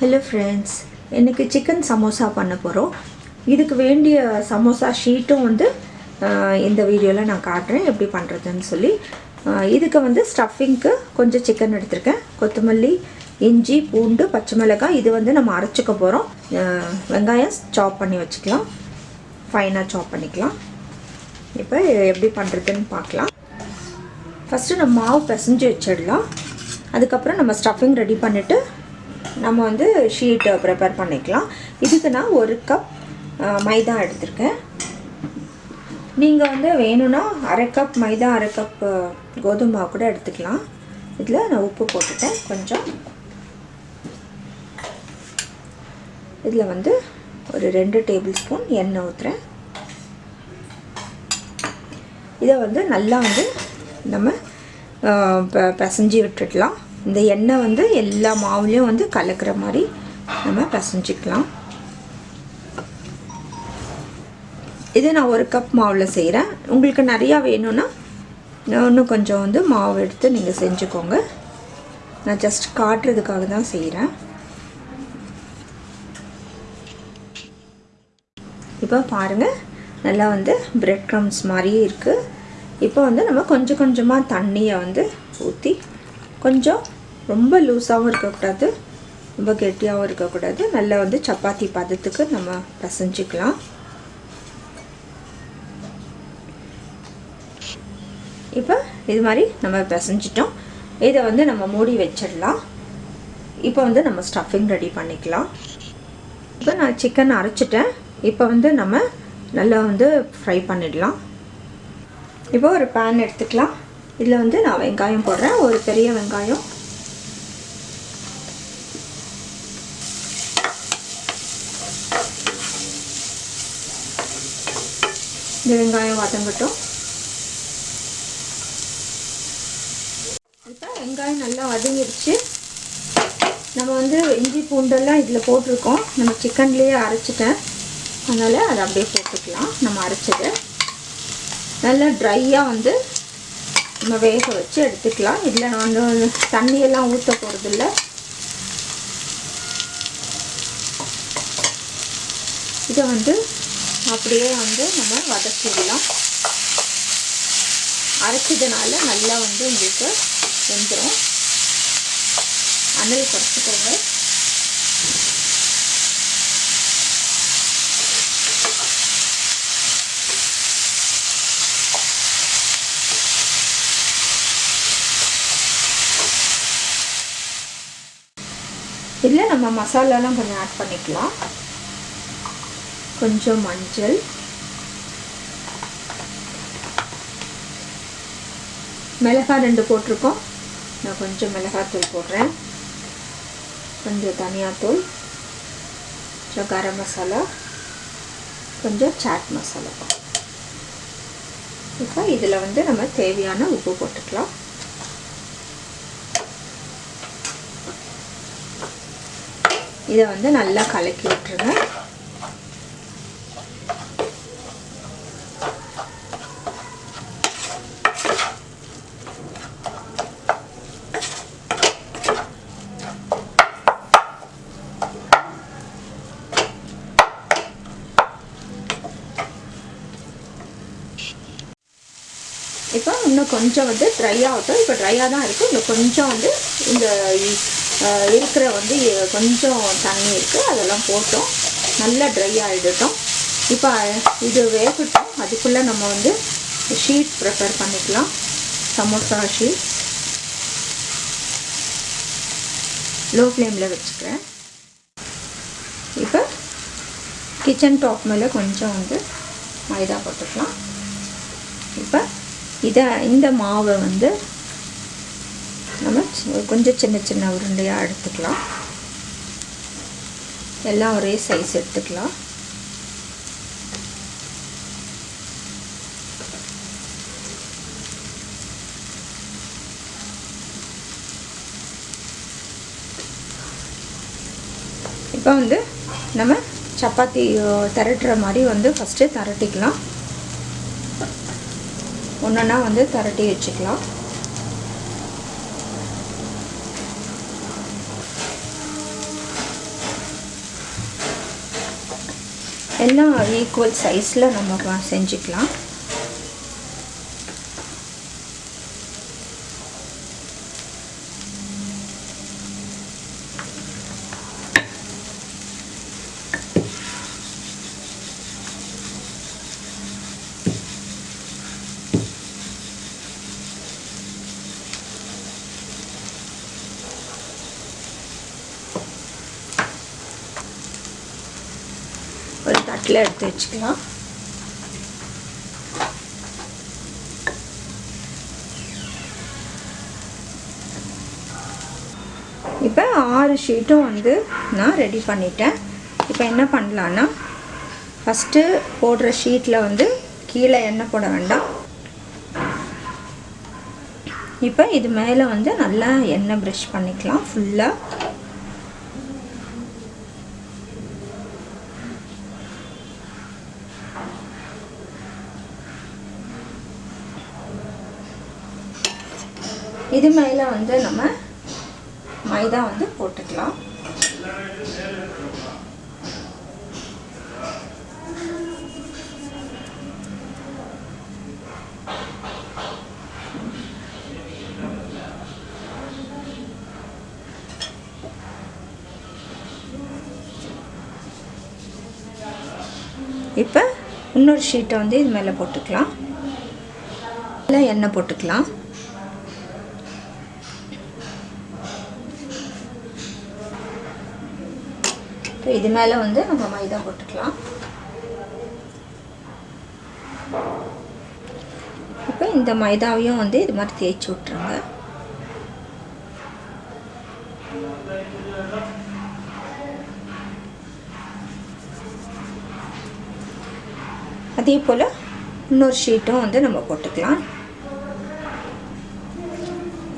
Hello friends இன்றைக்கி chicken samosa பண்ண போகிறோம் இதுக்கு வேண்டிய சமோசா ஷீட்டும் வந்து இந்த வீடியோவில் நான் காட்டுறேன் எப்படி பண்ணுறதுன்னு சொல்லி. இதுக்கு வந்து ஸ்டஃபிங்க்கு கொஞ்சம் சிக்கன் எடுத்திருக்கேன். கொத்தமல்லி இஞ்சி பூண்டு பச்சை மிளகாய் இது வந்து நம்ம அரைச்சிக்க போகிறோம் வெங்காயம் சாப் பண்ணி வச்சுக்கலாம். ஃபைனாக சாப் பண்ணிக்கலாம். இப்போ எப்படி பண்ணுறதுன்னு பார்க்கலாம். ஃபஸ்ட்டு நம்ம மாவு பிசைஞ்சு வச்சிடலாம். அதுக்கப்புறம் நம்ம ஸ்டஃபிங் ரெடி பண்ணிவிட்டு நம்ம வந்து ஷீட்டை ப்ரிப்பேர் பண்ணிக்கலாம். இதுக்கு நான் ஒரு கப் மைதா எடுத்திருக்கேன். நீங்கள் வந்து வேணும்னா அரை கப் மைதா அரை கப் கோதுமை கூட எடுத்துக்கலாம். இதில் நான் உப்பு போட்டுட்டேன். கொஞ்சம். இதில் வந்து ஒரு ரெண்டு டேபிள் ஸ்பூன் எண்ணெய் ஊற்றுறேன் இதை வந்து நல்லா வந்து நம்ம ப- பிசைஞ்சு விட்டுடலாம். இந்த எண்ணெய் வந்து எல்லா மாவுலேயும் வந்து கலக்கிற மாதிரி நம்ம பசஞ்சிக்கலாம். இது நான் ஒரு கப் மாவில் செய்கிறேன் உங்களுக்கு நிறையா வேணும்னா இன்னும் கொஞ்சம் வந்து மாவு எடுத்து நீங்கள் செஞ்சுக்கோங்க. நான் ஜஸ்ட் காட்டுறதுக்காக தான் செய்கிறேன் இப்போ பாருங்கள் நல்லா வந்து பிரெட் க்ரம்ஸ் மாதிரியே இருக்குது இப்போ வந்து நம்ம கொஞ்சம் கொஞ்சமாக தண்ணியை வந்து ஊற்றி கொஞ்சம் ரொம்ப லூஸாகவும் இருக்கக்கூடாது ரொம்ப கெட்டியாகவும் இருக்கக்கூடாது. நல்லா வந்து சப்பாத்தி பதத்துக்கு நம்ம பசஞ்சிக்கலாம். இப்போ இது மாதிரி நம்ம பிசைஞ்சிட்டோம். இதை வந்து நம்ம மூடி வச்சிடலாம். இப்போ வந்து நம்ம ஸ்டஃபிங் ரெடி பண்ணிக்கலாம். இப்போ நான் சிக்கன் அரைச்சிட்டேன். இப்போ வந்து நம்ம நல்லா வந்து ஃப்ரை பண்ணிடலாம். இப்போ ஒரு பேன் எடுத்துக்கலாம். இதில் வந்து நான் வெங்காயம் போடுறேன். ஒரு பெரிய வெங்காயம். இந்த வெங்காயம் வதங்கட்டும். இப்போ வெங்காயம் நல்லா வதங்கிடுச்சு நம்ம வந்து இஞ்சி பூண்டெல்லாம் இதில் போட்டிருக்கோம். நம்ம சிக்கன்லேயே அரைச்சிட்டேன். அதனால் அதை அப்படியே போட்டுக்கலாம். நம்ம அரைச்சது. நல்லா ட்ரையாக வந்து நம்ம வேக வச்சு எடுத்துக்கலாம். இதில் நான் வந்து தண்ணியெல்லாம் ஊற்ற போகிறதில்ல இதை வந்து அப்படியே வந்து நம்ம வதக்கிடலாம். அரைச்சதுனால நல்லா வந்து உங்களுக்கு வெந்துடும் அனல் குறைச்சிக்கோங்க இதில் நம்ம மசாலாலாம் கொஞ்சம் ஆட் பண்ணிக்கலாம். கொஞ்சம் மஞ்சள். மிளகாய் ரெண்டு போட்டிருக்கோம். நான் கொஞ்சம் மிளகாத்தூள் போடுறேன். கொஞ்சம் தனியாத்தூள். கொஞ்சம் கரம் மசாலா. கொஞ்சம் சாட் மசாலா. இப்போ இதில் வந்து நம்ம தேவையான உப்பு போட்டுக்கலாம். இதை வந்து நல்லா கலக்கி விட்டுருங்க. இப்போ இன்னும் கொஞ்சம் வந்து ட்ரை ஆகட்டும். இப்போ ட்ரையாக தான் இருக்குது இன்னும் கொஞ்சம் வந்து இந்த இருக்கிற வந்து கொஞ்சம் தண்ணி இருக்குது அதெல்லாம் போட்டோம். நல்லா ட்ரை ஆகிடட்டும் இப்போ இது வேகட்டும். அதுக்குள்ளே நம்ம வந்து ஷீட் ப்ரிப்பேர் பண்ணிக்கலாம். சமோசா ஷீட் லோ ஃப்ளேமில் வச்சுக்கிறேன். இப்போ கிச்சன் டாப் மேலே கொஞ்சம் வந்து மைதா போட்டுக்கலாம். இப்போ இதை இந்த மாவை வந்து நம்ம கொஞ்சம் சின்ன சின்ன உருண்டையாக எடுத்துக்கலாம். எல்லாம் ஒரே சைஸ் எடுத்துக்கலாம். இப்போ வந்து நம்ம சப்பாத்தி திரட்டுற மாதிரி வந்து ஃபஸ்ட்டு திரட்டிக்கலாம். ஒன்றுன்னா வந்து திரட்டி வச்சுக்கலாம். எல்லாம் ஈக்குவல் சைஸில் நம்ம செஞ்சுக்கலாம் ஒரு தட்டில் எடுத்து வச்சுக்கலாம். இப்போ ஆறு ஷீட்டும் வந்து நான் ரெடி பண்ணிட்டேன். இப்போ என்ன பண்ணலான்னா ஃபஸ்ட்டு போடுற ஷீட்டில் வந்து கீழே எண்ணெய் போட வேண்டாம். இப்போ இது மேலே வந்து நல்லா எண்ணெய் ப்ரஷ் பண்ணிக்கலாம். ஃபுல்லாக இது மேலே வந்து நம்ம மைதா வந்து போட்டுக்கலாம். இப்போ இன்னொரு ஷீட்டை வந்து இது மேலே போட்டுக்கலாம். இல்லை எண்ணெய் போட்டுக்கலாம். இப்போ இது மேலே வந்து நம்ம மைதா போட்டுக்கலாம். இப்போ இந்த மைதாவையும் வந்து இது மாதிரி தேய்ச்சி விட்ருங்க அதே போல் இன்னொரு ஷீட்டும் வந்து நம்ம போட்டுக்கலாம்.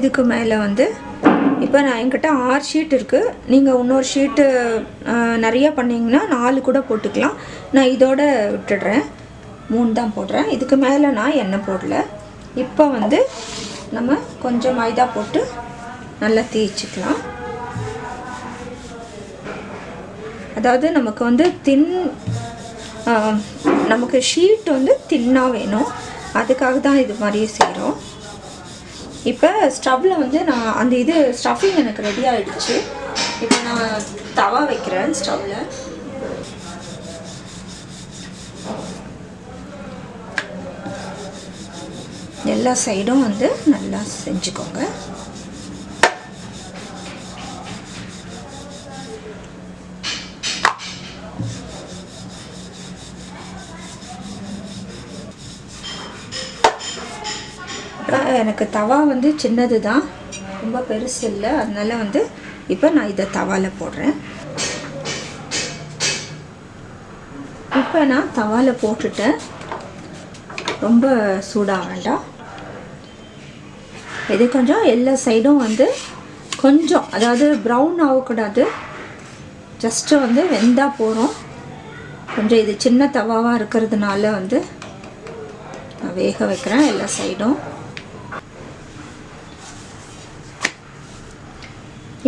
இதுக்கு மேலே வந்து இப்போ நான் என்கிட்ட ஆறு ஷீட் இருக்குது நீங்கள் இன்னொரு ஷீட்டு நிறையா பண்ணிங்கன்னா நாலு கூட போட்டுக்கலாம். நான் இதோட விட்டுடுறேன். மூணு தான் போடுறேன். இதுக்கு மேலே நான் எண்ணெய் போடல. இப்போ வந்து நம்ம கொஞ்சம் மைதா போட்டு நல்லா தேய்ச்சிக்கலாம். அதாவது நமக்கு வந்து தின் நமக்கு ஷீட் வந்து தின்னாக வேணும். அதுக்காக தான் இது மாதிரியே செய்கிறோம் இப்போ ஸ்டவ்வில் வந்து நான் அந்த இது ஸ்டஃபிங் எனக்கு ரெடி ஆகிடுச்சு இப்போ நான் தவா வைக்கிறேன் ஸ்டவ்வில் எல்லா சைடும் வந்து நல்லா செஞ்சுக்கோங்க. எனக்கு தவா வந்து சின்னது தான். ரொம்ப பெருசு இல்லை. அதனால வந்து இப்போ நான் இதை தவாவில் போடுறேன். இப்போ நான் தவாவில் போட்டுட்டேன். ரொம்ப சூடாக வேண்டாம். இது கொஞ்சம் எல்லா சைடும் வந்து கொஞ்சம் அதாவது ப்ரௌன் ஆகக்கூடாது. ஜஸ்ட்டு வந்து வெந்தால் போகிறோம் கொஞ்சம் இது சின்ன தவாவாக இருக்கிறதுனால வந்து நான் வேக வைக்கிறேன் எல்லா சைடும்.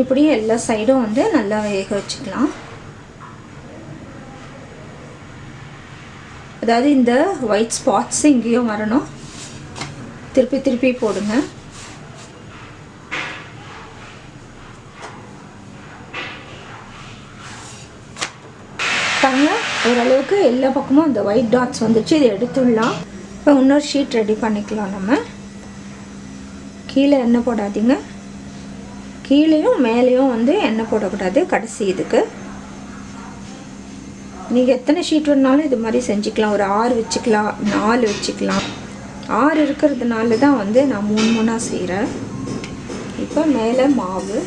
இப்படியே எல்லா சைடும் வந்து நல்லா வேக வச்சுக்கலாம். அதாவது இந்த ஒயிட் ஸ்பாட்ஸ் இங்கேயும் வரணும். திருப்பி திருப்பி போடுங்க. பாருங்க ஓரளவுக்கு எல்லா பக்கமும் அந்த ஒயிட் டாட்ஸ் வந்துச்சு. இதை எடுத்துடலாம். இப்போ இன்னொரு ஷீட் ரெடி பண்ணிக்கலாம் நம்ம. கீழே எண்ணெய் போடாதீங்க. கீழேயும் மேலேயும் வந்து எண்ணெய் போடக்கூடாது கடைசி இதுக்கு. நீங்கள் எத்தனை ஷீட் வேணாலும் இது மாதிரி செஞ்சுக்கலாம். ஒரு ஆறு வச்சுக்கலாம் நாலு வச்சுக்கலாம். ஆறு இருக்கிறதுனால தான் வந்து நான் மூணு மூணாக செய்கிறேன் இப்போ மேலே மாவு.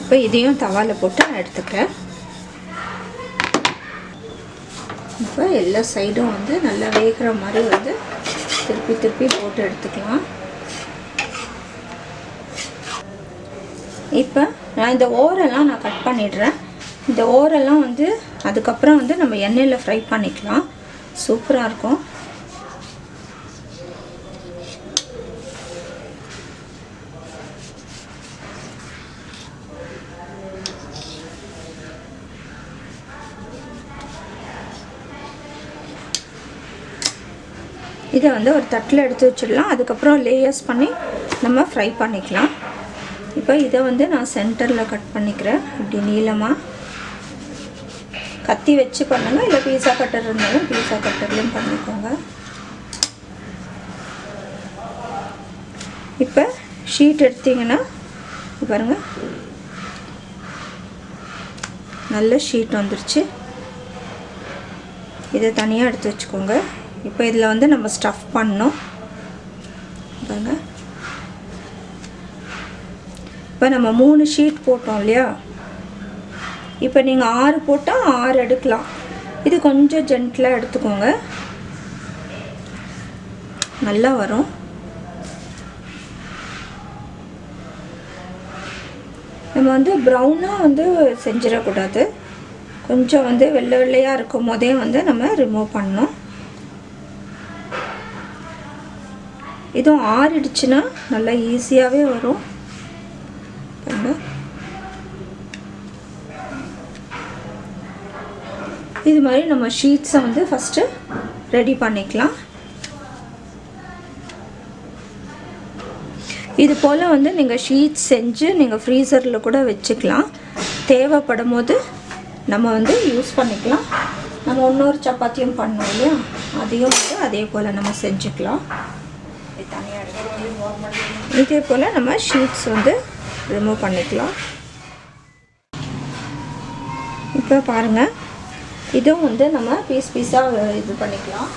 இப்போ இதையும் தவாவில் போட்டு நான் எடுத்துக்கிறேன். இப்போ எல்லா சைடும் வந்து நல்லா வேகிற மாதிரி வந்து திருப்பி திருப்பி போட்டு எடுத்துக்கலாம். இப்போ நான் இந்த ஓரெல்லாம் நான் கட் பண்ணிடுறேன். இந்த ஓரெல்லாம் வந்து அதுக்கப்புறம் வந்து நம்ம எண்ணெயில் ஃப்ரை பண்ணிக்கலாம். சூப்பராக இருக்கும். இதை வந்து ஒரு தட்டில் எடுத்து வச்சிடலாம். அதுக்கப்புறம் லேயர்ஸ் பண்ணி நம்ம ஃப்ரை பண்ணிக்கலாம். இப்போ இதை வந்து நான் சென்டரில் கட் பண்ணிக்கிறேன். இப்படி நீளமாக கத்தி வச்சு பண்ணுங்கள் இல்லை பீஸா கட்டர் இருந்தாலும் பீஸா கட்டர்லையும் பண்ணிக்கோங்க. இப்போ ஷீட் எடுத்தீங்கன்னா பாருங்கள் நல்ல ஷீட் வந்துருச்சு. இதை தனியாக எடுத்து வச்சுக்கோங்க. இப்போ இதில் வந்து நம்ம ஸ்டஃப் பண்ணோம் பாருங்கள் இப்போ நம்ம மூணு ஷீட் போட்டோம் இல்லையா? இப்போ நீங்கள் ஆறு போட்டால் ஆறு எடுக்கலாம். இது கொஞ்சம் ஜென்டிலாக எடுத்துக்கோங்க. நல்லா வரும். நம்ம வந்து ப்ரௌனாக வந்து செஞ்சிடக்கூடாது. கொஞ்சம் வந்து வெள்ளை வெள்ளையாக இருக்கும் போதே வந்து நம்ம ரிமூவ் பண்ணணும். இதுவும் ஆறிடுச்சுன்னா நல்லா ஈஸியாகவே வரும். பண்ணு இது மாதிரி நம்ம ஷீட்ஸை வந்து ஃபஸ்ட்டு ரெடி பண்ணிக்கலாம். இது போல் வந்து நீங்கள் ஷீட்ஸ் செஞ்சு நீங்கள் ஃப்ரீசரில் கூட வச்சுக்கலாம். தேவைப்படும் போது நம்ம வந்து யூஸ் பண்ணிக்கலாம். நம்ம இன்னொரு சப்பாத்தியும் பண்ணோம் இல்லையா? அதையும் வந்து அதே போல் நம்ம செஞ்சுக்கலாம். இதே போல் நம்ம ஷீட்ஸ் வந்து ரிமூவ் பண்ணிக்கலாம். இப்போ பாருங்கள் இதுவும் வந்து நம்ம பீஸ் பீஸாக இது பண்ணிக்கலாம்.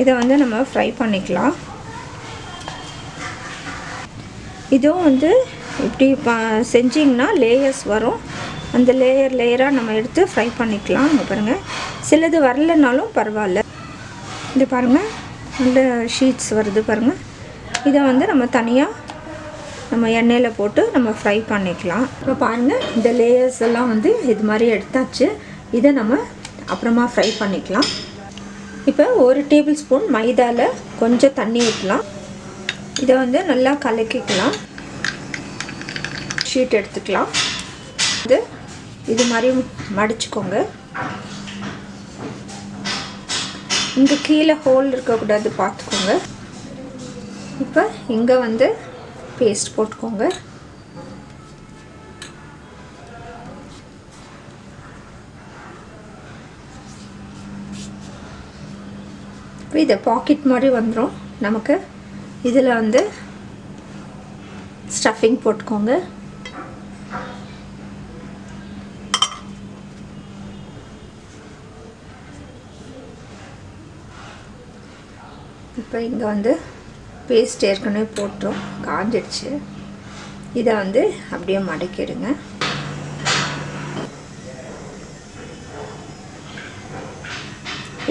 இதை வந்து நம்ம ஃப்ரை பண்ணிக்கலாம். இதுவும் வந்து இப்படி செஞ்சிங்கன்னா லேயர்ஸ் வரும். அந்த லேயர் லேயராக நம்ம எடுத்து ஃப்ரை பண்ணிக்கலாம். பாருங்கள் சிலது வரலனாலும் பரவாயில்ல. இது பாருங்கள் நல்ல ஷீட்ஸ் வருது பாருங்கள் இதை வந்து நம்ம தனியாக நம்ம எண்ணெயில் போட்டு நம்ம ஃப்ரை பண்ணிக்கலாம். இப்போ பாருங்கள் இந்த லேயர்ஸ் எல்லாம் வந்து இது மாதிரி எடுத்தாச்சு. இதை நம்ம அப்புறமா ஃப்ரை பண்ணிக்கலாம். இப்போ ஒரு டேபிள் ஸ்பூன் மைதாவில் கொஞ்சம் தண்ணி ஊற்றலாம் இதை வந்து நல்லா கலக்கிக்கலாம். ஷீட் எடுத்துக்கலாம். இது இது மாதிரி மடிச்சுக்கோங்க. இங்கே கீழே ஹோல் இருக்கக்கூடாது பார்த்துக்கோங்க. இப்போ இங்கே வந்து பேஸ்ட் போட்டுக்கோங்க. இப்போ இதை பாக்கெட் மாதிரி வந்துடும் நமக்கு இதில் வந்து ஸ்டஃபிங் போட்டுக்கோங்க. இப்போ இங்கே வந்து பேஸ்ட் ஏற்கனவே போட்டோம் காஞ்சிடுச்சு. இதை வந்து அப்படியே மடக்கிடுங்க.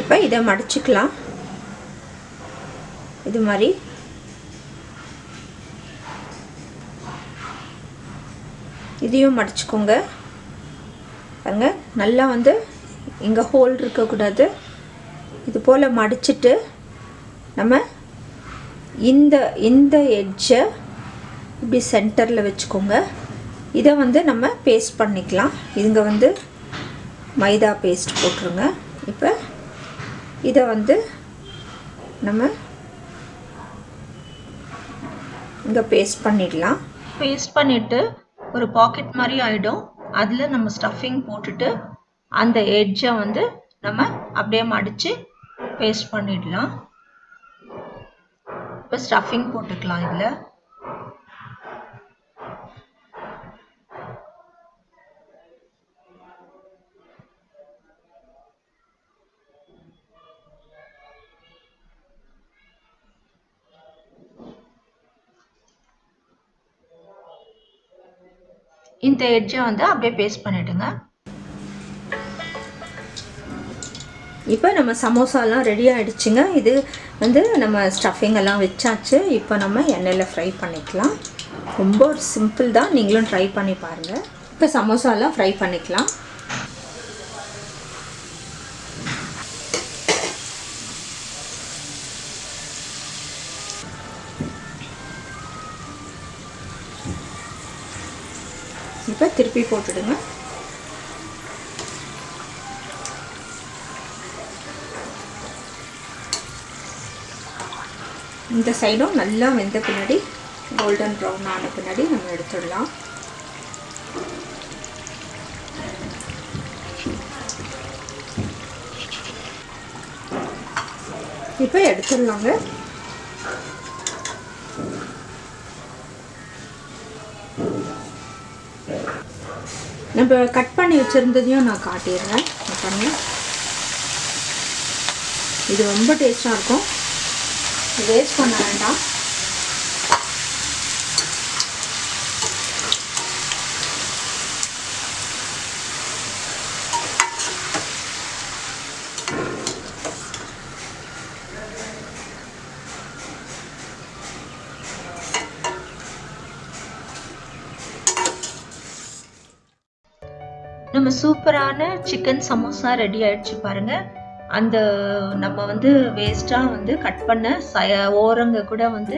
இப்போ இதை மடிச்சுக்கலாம். இது மாதிரி. இதையும் மடிச்சுக்கோங்க. பாருங்க நல்லா வந்து இங்கே ஹோல் இருக்கக்கூடாது. இது போல் மடிச்சிட்டு நம்ம இந்த இந்த எட்ஜை இப்படி சென்டரில் வச்சுக்கோங்க. இதை வந்து நம்ம பேஸ்ட் பண்ணிக்கலாம். இதுங்க வந்து மைதா பேஸ்ட் போட்டுருங்க. இப்போ இதை வந்து நம்ம இங்கே பேஸ்ட் பண்ணிடலாம். பேஸ்ட் பண்ணிவிட்டு ஒரு பாக்கெட் மாதிரி ஆகிடும் அதில் நம்ம ஸ்டஃபிங் போட்டுட்டு அந்த எட்ஜை வந்து நம்ம அப்படியே மடித்து பேஸ்ட் பண்ணிடலாம். இப்போ ஸ்டஃபிங் போட்டுக்கலாம் இதில். இந்த எட்ஜை வந்து அப்படியே பேஸ்ட் பண்ணிவிடுங்க இப்போ நம்ம சமோசாலாம் ரெடி ஆகிடுச்சுங்க இது வந்து நம்ம ஸ்டஃபிங் எல்லாம் வச்சாச்சு. இப்போ நம்ம எண்ணெயில் ஃப்ரை பண்ணிக்கலாம். ரொம்ப சிம்பிள் தான். நீங்களும் ட்ரை பண்ணி பாருங்கள் இப்போ சமோசாலாம் ஃப்ரை பண்ணிக்கலாம். இப்போ திருப்பி போட்டுடுங்க. இந்த சைடும் நல்லா வெந்த பின்னாடி கோல்டன் ப்ரௌன் ஆன பின்னாடி நம்ம எடுத்துடலாம். இப்போ எடுத்துடலாங்க. நம்ம கட் பண்ணி வச்சுருந்ததையும் நான் காட்டிடுறேன். பண்ணி இது ரொம்ப டேஸ்ட்டாக இருக்கும். வேஸ்ட் பண்ண வேண்டாம். நம்ம சூப்பரான சிக்கன் சமோசா ரெடி ஆயிடுச்சு பாருங்க. அந்த நம்ம வந்து வேஸ்ட்டாக வந்து கட் பண்ண ச ஓரங்க கூட வந்து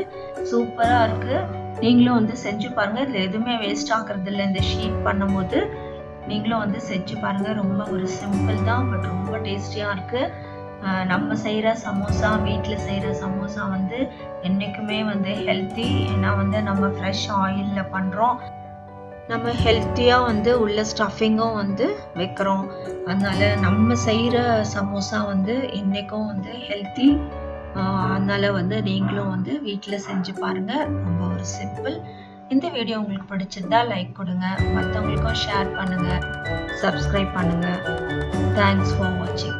சூப்பராக இருக்குது நீங்களும் வந்து செஞ்சு பாருங்கள் இதில் எதுவுமே வேஸ்ட் ஆகிறது இல்லை இந்த ஷீட் பண்ணும்போது நீங்களும் வந்து செஞ்சு பாருங்கள் ரொம்ப ஒரு சிம்பிள் தான் பட் ரொம்ப டேஸ்டியாக இருக்குது நம்ம செய்கிற சமோசா வீட்டில் செய்கிற சமோசா வந்து என்றைக்குமே வந்து ஹெல்த்தி ஏன்னா வந்து நம்ம ஃப்ரெஷ் ஆயிலில் பண்ணுறோம் நம்ம ஹெல்த்தியாக வந்து உள்ள ஸ்டஃபிங்கும் வந்து வைக்கிறோம். அதனால நம்ம செய்கிற சமோசா வந்து இன்றைக்கும் வந்து ஹெல்த்தி அதனால் வந்து நீங்களும் வந்து வீட்டில் செஞ்சு பாருங்கள் ரொம்ப ஒரு சிம்பிள் இந்த வீடியோ உங்களுக்கு பிடிச்சிருந்தா லைக் கொடுங்க. மற்றவங்களுக்கும் ஷேர் பண்ணுங்கள் சப்ஸ்கிரைப் பண்ணுங்கள் தேங்க்ஸ் ஃபார் வாட்சிங்